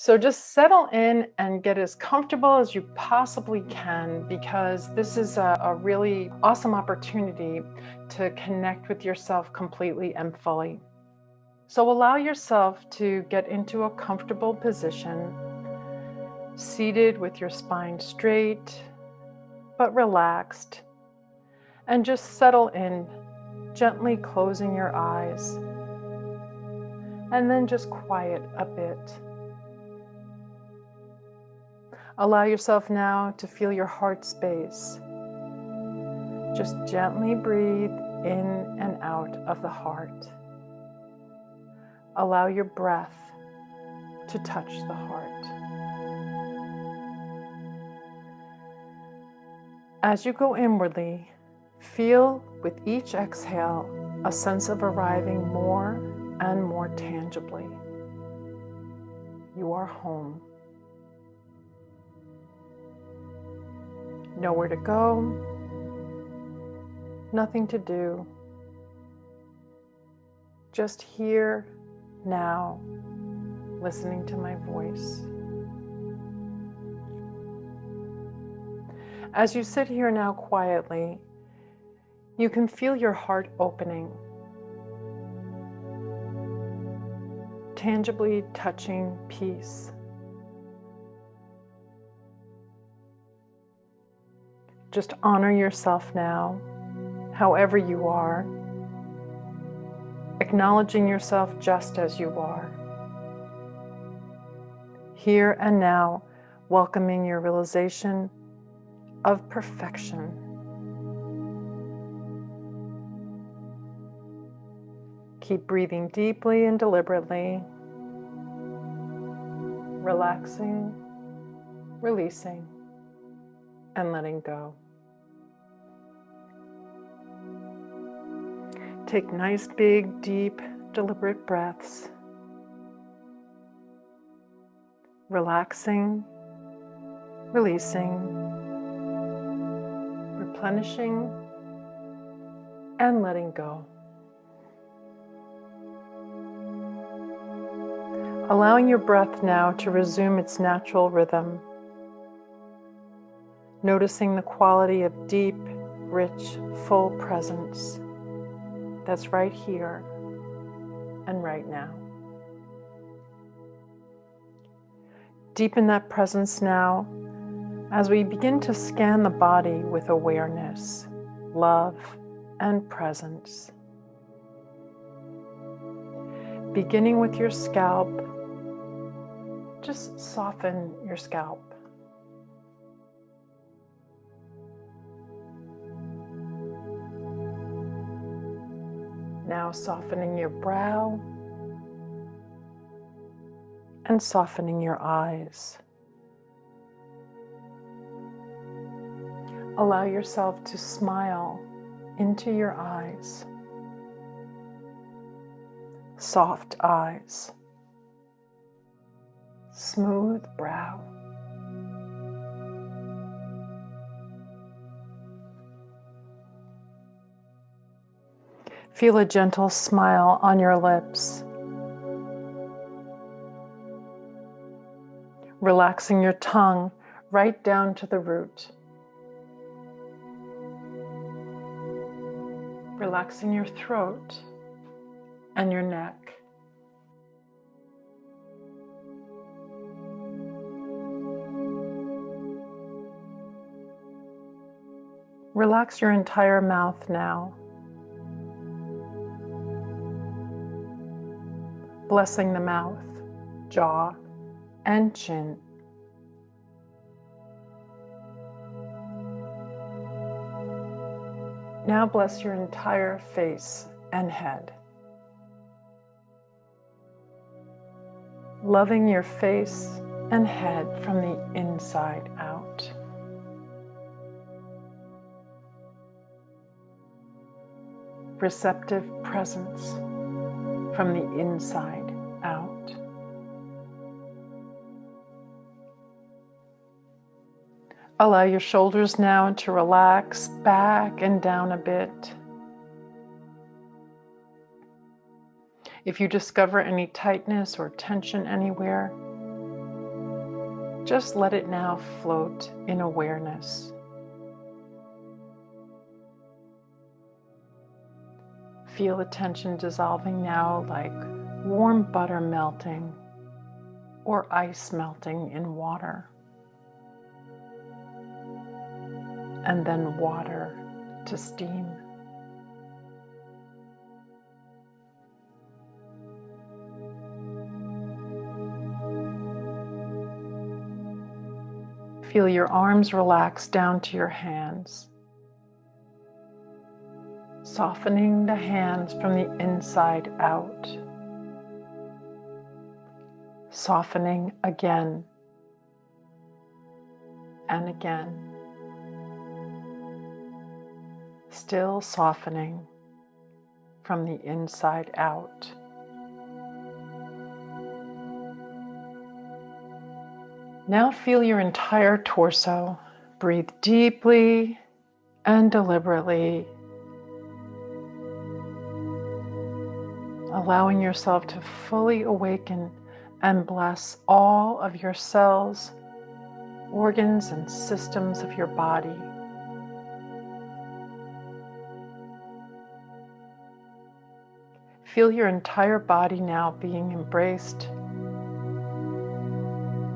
So just settle in and get as comfortable as you possibly can because this is a, a, really awesome opportunity to connect with yourself completely and fully. So allow yourself to get into a comfortable position, seated with your spine straight, but relaxed. And just settle in, gently closing your eyes. And then just quiet a bit. Allow yourself now to feel your heart space. Just gently breathe in and out of the heart. Allow your breath to touch the heart. As you go inwardly, feel with each exhale a sense of arriving more and more tangibly. You are home. Nowhere to go, nothing to do. Just here, now, listening to my voice. As you sit here now quietly, you can feel your heart opening, tangibly touching peace. Just honor yourself now, however you are, acknowledging yourself just as you are. Here and now, welcoming your realization of perfection. Keep breathing deeply and deliberately, relaxing, releasing and letting go. Take nice, big, deep, deliberate breaths. Relaxing, releasing, replenishing, and letting go. Allowing your breath now to resume its natural rhythm noticing the quality of deep, rich, full presence that's right here and right now. Deepen that presence now as we begin to scan the body with awareness, love, and presence. Beginning with your scalp, just soften your scalp. Now softening your brow and softening your eyes. Allow yourself to smile into your eyes. Soft eyes. Smooth brow. Feel a gentle smile on your lips. Relaxing your tongue right down to the root. Relaxing your throat and your neck. Relax your entire mouth now. Blessing the mouth, jaw, and chin. Now bless your entire face and head. Loving your face and head from the inside out. Receptive presence from the inside Allow your shoulders now to relax back and down a bit. If you discover any tightness or tension anywhere, just let it now float in awareness. Feel the tension dissolving now like warm butter melting or ice melting in water. And then water to steam. Feel your arms relax down to your hands, softening the hands from the inside out, softening again and again, still softening from the inside out. Now feel your entire torso. Breathe deeply and deliberately, allowing yourself to fully awaken and bless all of your cells, organs, and systems of your body. Feel your entire body now being embraced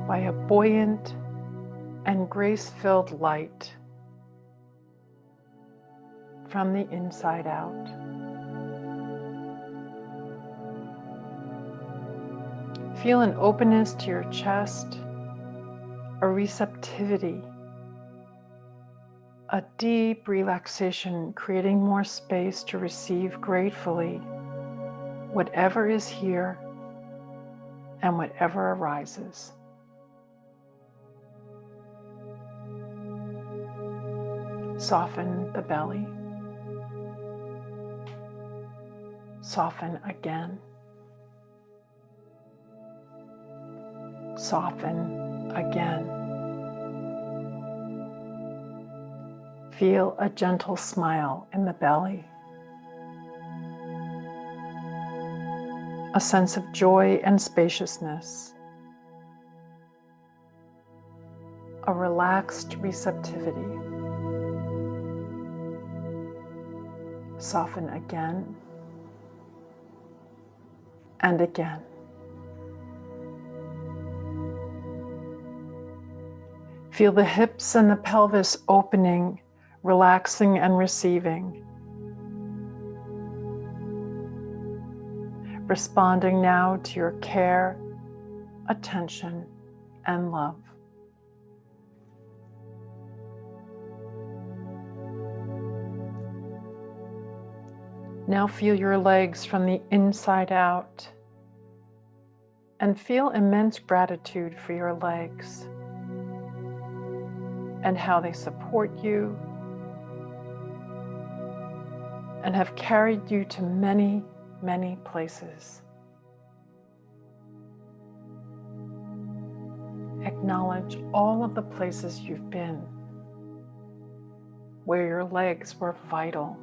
by a buoyant and grace-filled light from the inside out. Feel an openness to your chest, a receptivity, a deep relaxation, creating more space to receive gratefully whatever is here and whatever arises. Soften the belly. Soften again. Soften again. Feel a gentle smile in the belly. A sense of joy and spaciousness. A relaxed receptivity. Soften again and again. Feel the hips and the pelvis opening, relaxing and receiving. Responding now to your care, attention, and love. Now feel your legs from the inside out and feel immense gratitude for your legs and how they support you and have carried you to many, many places. Acknowledge all of the places you've been where your legs were vital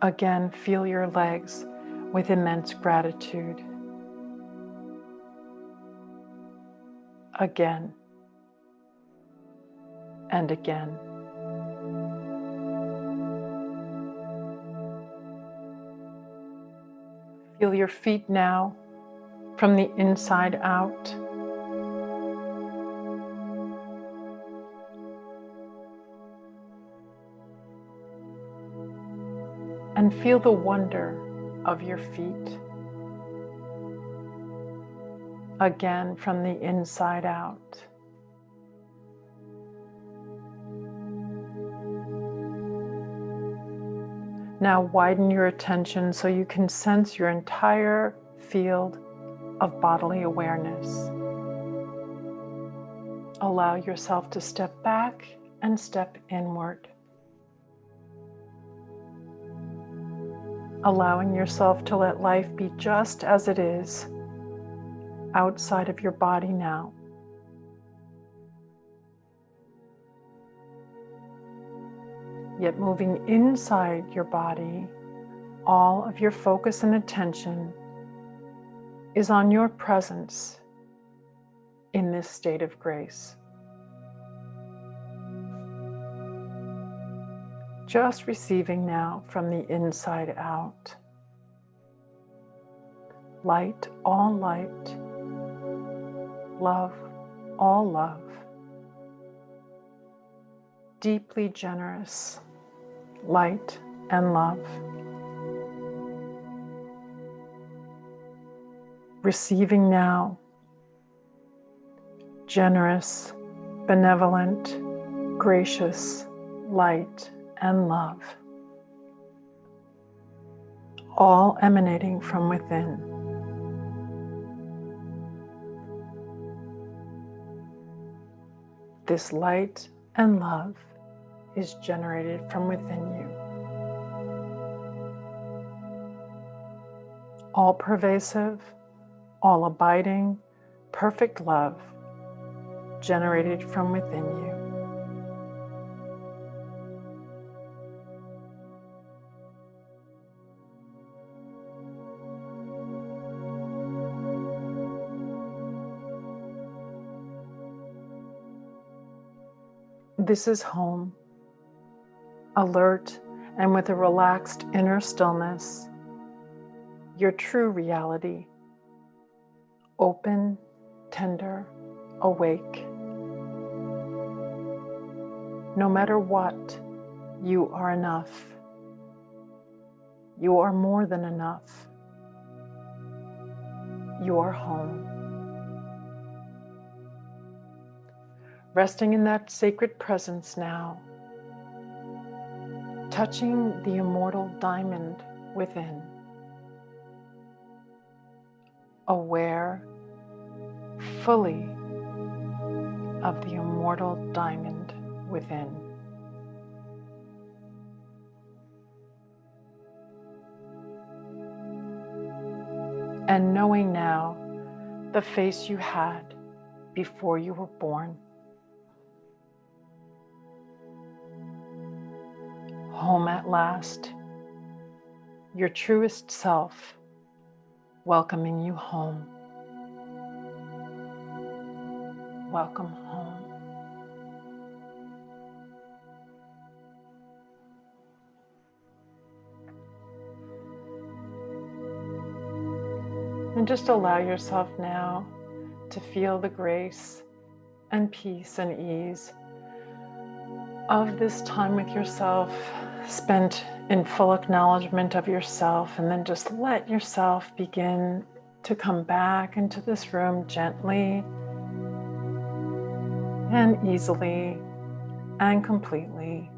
Again, feel your legs with immense gratitude. Again and again. Feel your feet now from the inside out. and feel the wonder of your feet. Again, from the inside out. Now widen your attention so you can sense your entire field of bodily awareness. Allow yourself to step back and step inward. allowing yourself to let life be just as it is outside of your body now. Yet moving inside your body all of your focus and attention is on your presence in this state of grace. Just receiving now from the inside out. Light, all light. Love, all love. Deeply generous, light and love. Receiving now, generous, benevolent, gracious, light, and love, all emanating from within. This light and love is generated from within you. All pervasive, all abiding, perfect love generated from within you. This is home, alert and with a relaxed inner stillness, your true reality, open, tender, awake. No matter what, you are enough. You are more than enough. You are home. resting in that sacred presence now, touching the immortal diamond within, aware fully of the immortal diamond within. And knowing now the face you had before you were born. Home at last, your truest self welcoming you home. Welcome home. And just allow yourself now to feel the grace and peace and ease of this time with yourself spent in full acknowledgement of yourself and then just let yourself begin to come back into this room gently and easily and completely.